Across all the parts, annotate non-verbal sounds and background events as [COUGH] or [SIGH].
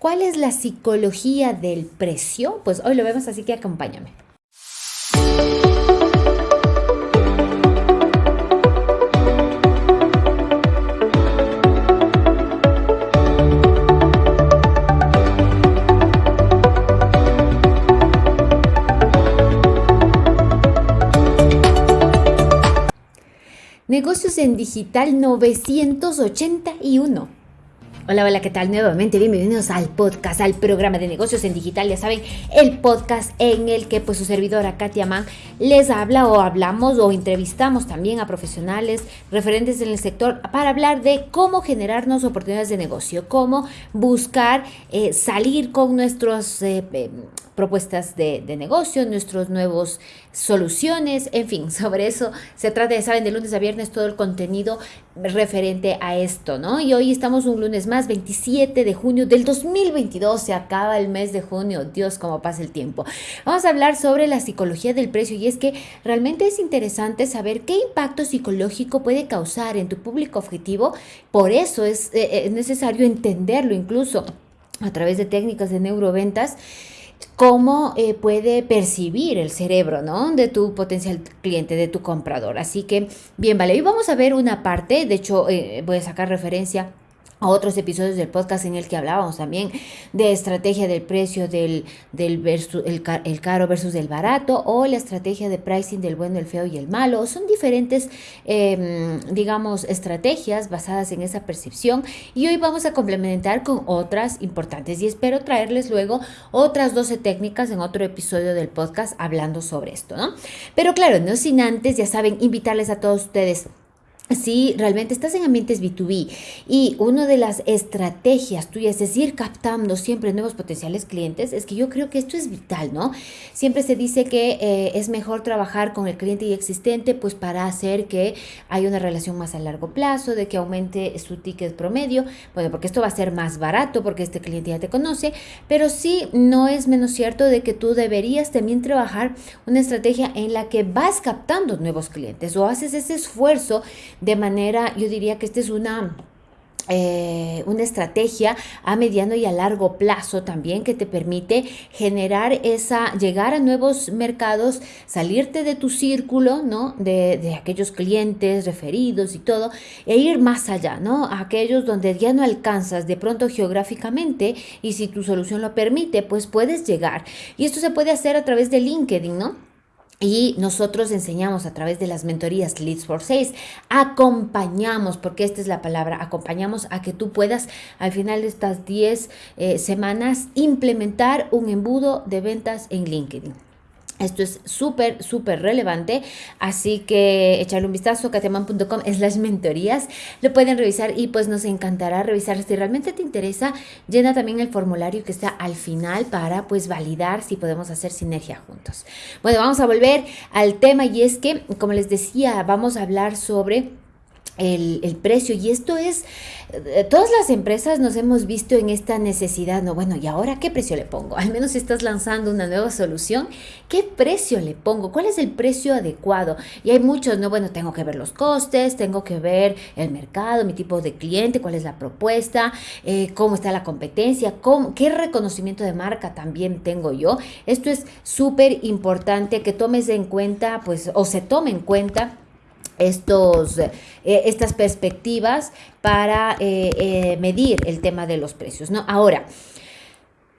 ¿Cuál es la psicología del precio? Pues hoy lo vemos, así que acompáñame. Negocios en Digital 981. Hola, hola, ¿qué tal? Nuevamente bienvenidos al podcast, al programa de negocios en digital. Ya saben, el podcast en el que pues su servidora Katia Mann les habla o hablamos o entrevistamos también a profesionales referentes en el sector para hablar de cómo generarnos oportunidades de negocio, cómo buscar eh, salir con nuestros eh, eh, propuestas de, negocio, nuestros nuevos soluciones, en fin, [LAUGHS] sobre eso se trata, de saben, de lunes a viernes todo el contenido referente a esto, ¿no? Y hoy estamos un lunes más, 27 de junio del 2022, se acaba el mes de junio, Dios, cómo pasa el tiempo. Vamos a hablar sobre la psicología del precio y es que realmente es interesante saber qué impacto psicológico puede causar en tu público objetivo, por eso es, eh, es necesario entenderlo incluso a través de técnicas de neuroventas cómo eh, puede percibir el cerebro, ¿no? De tu potencial cliente, de tu comprador. Así que, bien, vale, hoy vamos a ver una parte, de hecho, eh, voy a sacar referencia otros episodios del podcast en el que hablábamos también de estrategia del precio del, del versus, el, caro versus el barato o la estrategia de pricing del bueno, el feo y el malo. Son diferentes, em, digamos, estrategias basadas en esa percepción y hoy vamos a complementar con otras importantes y espero traerles luego otras 12 técnicas en otro episodio del podcast hablando sobre esto, ¿no? Pero claro, no sin antes, ya saben, invitarles a todos ustedes si realmente estás en ambientes B2B y una de las estrategias tuyas es ir captando siempre nuevos potenciales clientes, es que yo creo que esto es vital, ¿no? Siempre se dice que eh, es mejor trabajar con el cliente ya existente, pues para hacer que haya una relación más a largo plazo, de que aumente su ticket promedio, bueno, porque esto va a ser más barato porque este cliente ya te conoce, pero sí no es menos cierto de que tú deberías también trabajar una estrategia en la que vas captando nuevos clientes o haces ese esfuerzo de manera, yo diría que esta es una... Eh, una estrategia a mediano y a largo plazo también que te permite generar esa, llegar a nuevos mercados, salirte de tu círculo, ¿no? De, de, aquellos clientes referidos y todo, e ir más allá, ¿no? A aquellos donde ya no alcanzas de pronto geográficamente y si tu solución lo permite, pues puedes llegar. Y esto se puede hacer a través de LinkedIn, ¿no? Y nosotros enseñamos a través de las mentorías Leads for Sales, acompañamos, porque esta es la palabra, acompañamos a que tú puedas al final de estas 10 eh, semanas implementar un embudo de ventas en LinkedIn. Esto es súper, súper relevante, así que echarle un vistazo, kateman.com es las mentorías, lo pueden revisar y pues nos encantará revisar si realmente te interesa, llena también el formulario que está al final para pues validar si podemos hacer sinergia juntos. Bueno, vamos a volver al tema y es que, como les decía, vamos a hablar sobre el, precio. Y esto es, eh, todas las empresas nos hemos visto en esta necesidad, no, bueno, ¿y ahora qué precio le pongo? Al menos estás lanzando una nueva solución, ¿qué precio le pongo? ¿Cuál es el precio adecuado? Y hay muchos, no, bueno, tengo que ver los costes, tengo que ver el mercado, mi tipo de cliente, cuál es la propuesta, eh, cómo está la competencia, qué reconocimiento de marca también tengo yo. Esto es súper importante que tomes en cuenta, pues, o se tome en cuenta estos, eh, estas perspectivas para eh, eh, medir el tema de los precios. ¿no? Ahora,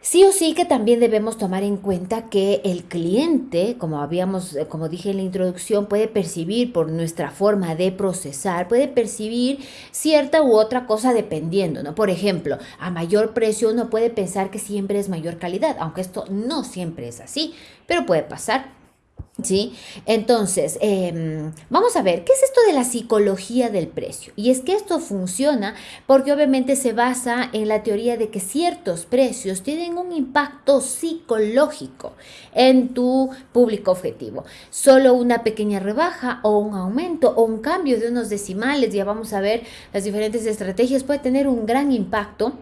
Sí o sí que también debemos tomar en cuenta que el cliente, como habíamos, como dije en la introducción, puede percibir por nuestra forma de procesar, puede percibir cierta u otra cosa dependiendo, ¿no? Por ejemplo, a mayor precio uno puede pensar que siempre es mayor calidad, aunque esto no siempre es así, pero puede pasar. ¿Sí? Entonces, em, vamos a ver, ¿qué es esto de la psicología del precio? Y es que esto funciona porque obviamente se basa en la teoría de que ciertos precios tienen un impacto psicológico en tu público objetivo. Solo una pequeña rebaja o un aumento o un cambio de unos decimales, ya vamos a ver las diferentes estrategias, puede tener un gran impacto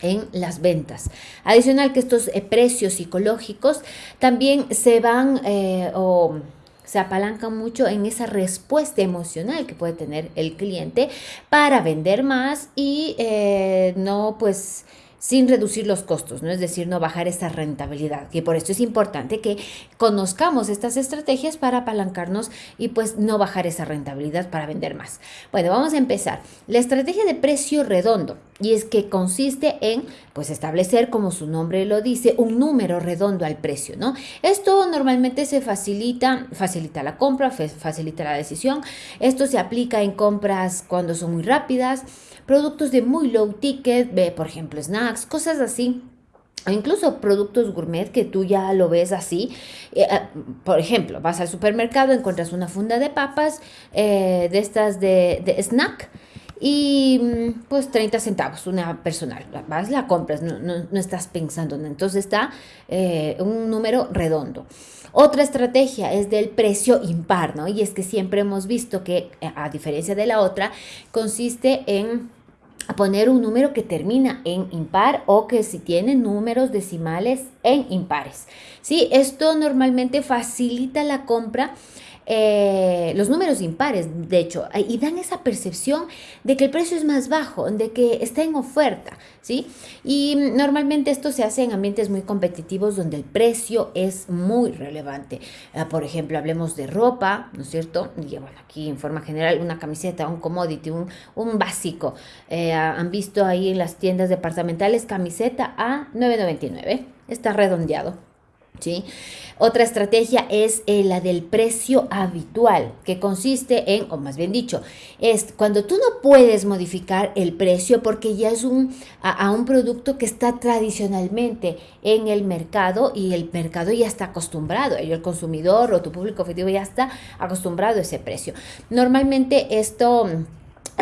en las ventas. Adicional que estos eh, precios psicológicos también se van eh, o se apalancan mucho en esa respuesta emocional que puede tener el cliente para vender más y eh, no pues sin reducir los costos, ¿no? Es decir, no bajar esa rentabilidad. Y por esto es importante que conozcamos estas estrategias para apalancarnos y pues no bajar esa rentabilidad para vender más. Bueno, vamos a empezar. La estrategia de precio redondo. Y es que consiste en, pues, establecer, como su nombre lo dice, un número redondo al precio, ¿no? Esto normalmente se facilita, facilita la compra, facilita la decisión. Esto se aplica en compras cuando son muy rápidas, productos de muy low ticket, por ejemplo, snacks, cosas así. O incluso productos gourmet que tú ya lo ves así. Eh, ah, por ejemplo, vas al supermercado, encuentras una funda de papas eh, de estas de, snack y mm, pues 30 centavos, una personal. Vas, la compras, no, no, estás pensando. Entonces está eh, un número redondo. Otra estrategia es del precio impar, ¿no? Y es que siempre hemos visto que, a diferencia de la otra, consiste en poner un número que termina en impar o que si tiene números decimales en impares. ¿Sí? Esto normalmente facilita la compra eh, los números impares, de hecho, y dan esa percepción de que el precio es más bajo, de que está en oferta, ¿sí? Y normalmente esto se hace en ambientes muy competitivos donde el precio es muy relevante. Ah, por ejemplo, hablemos de ropa, ¿no es cierto? Y bueno, aquí en forma general, una camiseta, un commodity, un, un básico. Eh, han visto ahí en las tiendas departamentales camiseta a 9.99, está redondeado. Otra estrategia es eh, la del precio habitual, que consiste en, o más bien dicho, es cuando tú no puedes modificar el precio porque ya es un, a, un producto que está tradicionalmente en el mercado y el mercado ya está acostumbrado, el consumidor o tu público objetivo ya está acostumbrado a ese precio. Normalmente esto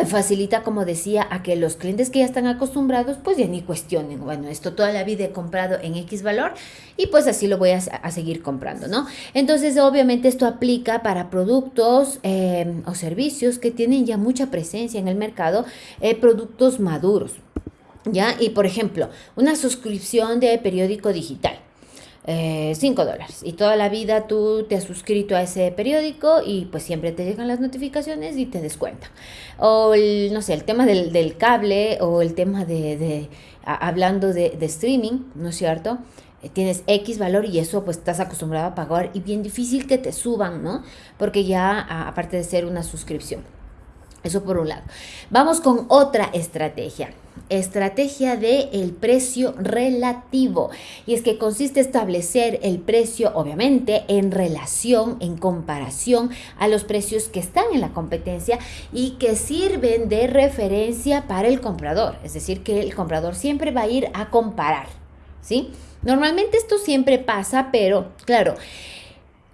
facilita, como decía, a que los clientes que ya están acostumbrados, pues ya ni cuestionen, bueno, esto toda la vida he comprado en X valor y pues así lo voy a, seguir comprando, ¿no? Entonces, obviamente esto aplica para productos eh, o servicios que tienen ya mucha presencia en el mercado, eh, productos maduros, ¿ya? Y por ejemplo, una suscripción de periódico digital. 5 eh, dólares. Y toda la vida tú te has suscrito a ese periódico y pues siempre te llegan las notificaciones y te descuenta. O el, no sé, el tema del, cable o el tema de, hablando de, streaming, ¿no es cierto? Eh, tienes X valor y eso pues estás acostumbrado a pagar y bien difícil que te suban, ¿no? Porque ya aparte de ser una suscripción. Eso por un lado. Vamos con otra estrategia. Estrategia de el precio relativo. Y es que consiste establecer el precio, obviamente, en relación, en comparación a los precios que están en la competencia y que sirven de referencia para el comprador. Es decir, que el comprador siempre va a ir a comparar. ¿Sí? Normalmente esto siempre pasa, pero claro,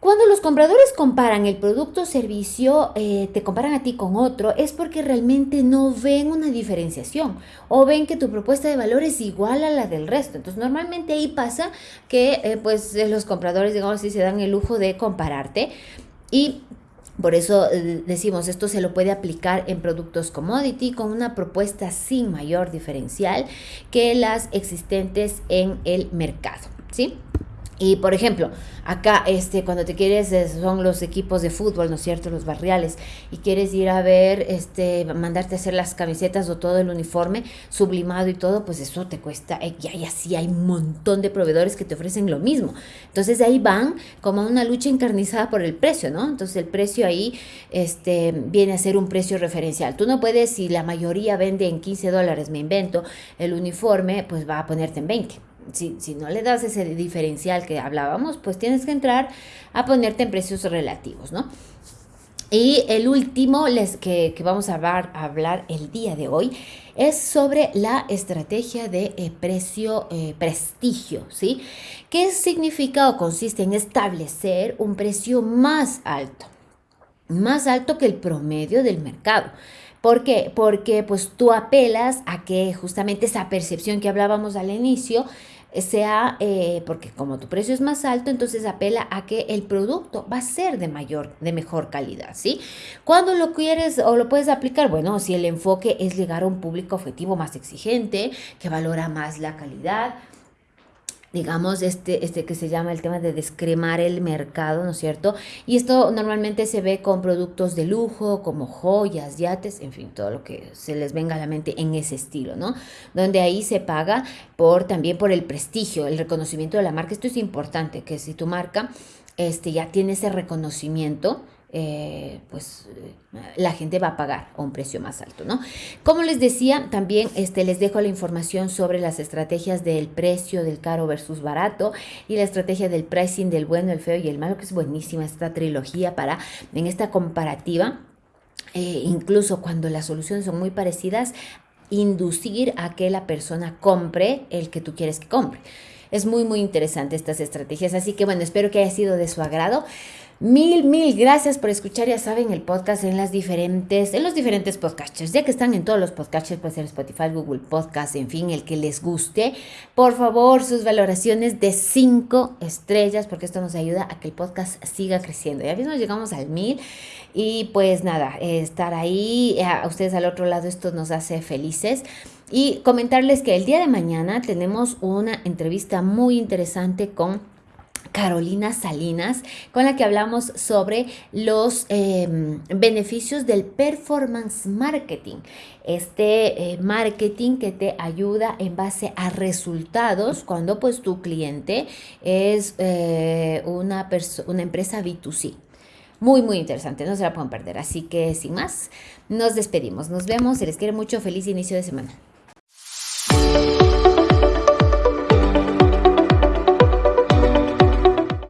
cuando los compradores comparan el producto o servicio, eh, te comparan a ti con otro, es porque realmente no ven una diferenciación o ven que tu propuesta de valor es igual a la del resto. Entonces, normalmente ahí pasa que eh, pues eh, los compradores, digamos así, se dan el lujo de compararte y por eso decimos, esto se lo puede aplicar en productos commodity con una propuesta sin mayor diferencial que las existentes en el mercado, ¿sí? Y por ejemplo, acá este cuando te quieres son los equipos de fútbol, ¿no es cierto? Los barriales y quieres ir a ver este mandarte a hacer las camisetas o todo el uniforme sublimado y todo, pues eso te cuesta eh, y así hay un montón de proveedores que te ofrecen lo mismo. Entonces ahí van como una lucha encarnizada por el precio, ¿no? Entonces el precio ahí este viene a ser un precio referencial. Tú no puedes si la mayoría vende en 15 dólares, me invento, el uniforme, pues va a ponerte en 20 si, si, no le das ese diferencial que hablábamos, pues tienes que entrar a ponerte en precios relativos, ¿no? Y el último les, que, que vamos a hablar, el día de hoy es sobre la estrategia de eh, precio eh, prestigio, ¿sí? ¿Qué significa o consiste en establecer un precio más alto? Más alto que el promedio del mercado. ¿Por qué? Porque pues tú apelas a que justamente esa percepción que hablábamos al inicio sea, eh, porque como tu precio es más alto, entonces apela a que el producto va a ser de mayor, de mejor calidad, ¿sí? Cuando lo quieres o lo puedes aplicar, bueno, si el enfoque es llegar a un público objetivo más exigente, que valora más la calidad, digamos, este, este que se llama el tema de descremar el mercado, ¿no es cierto? Y esto normalmente se ve con productos de lujo, como joyas, yates, en fin, todo lo que se les venga a la mente en ese estilo, ¿no? Donde ahí se paga por también por el prestigio, el reconocimiento de la marca. Esto es importante, que si tu marca este, ya tiene ese reconocimiento, eh, pues la gente va a pagar a un precio más alto, ¿no? Como les decía, también este, les dejo la información sobre las estrategias del precio del caro versus barato y la estrategia del pricing del bueno, el feo y el malo, que es buenísima esta trilogía para en esta comparativa. Eh, incluso cuando las soluciones son muy parecidas, inducir a que la persona compre el que tú quieres que compre. Es muy, muy interesante estas estrategias. Así que bueno, espero que haya sido de su agrado. Mil, mil gracias por escuchar, ya saben, el podcast en las diferentes, en los diferentes podcasts. Ya que están en todos los podcasts, puede ser Spotify, Google Podcast, en fin, el que les guste. Por favor, sus valoraciones de cinco estrellas, porque esto nos ayuda a que el podcast siga creciendo. Ya mismo llegamos al mil. Y pues nada, estar ahí, eh, a ustedes al otro lado, esto nos hace felices. Y comentarles que el día de mañana tenemos una entrevista muy interesante con Carolina Salinas, con la que hablamos sobre los em, beneficios del performance marketing. Este eh, marketing que te ayuda en base a resultados cuando pues tu cliente es eh, una, una empresa B2C. Muy, muy interesante, no se la pueden perder. Así que sin más, nos despedimos. Nos vemos, se les quiere mucho, feliz inicio de semana.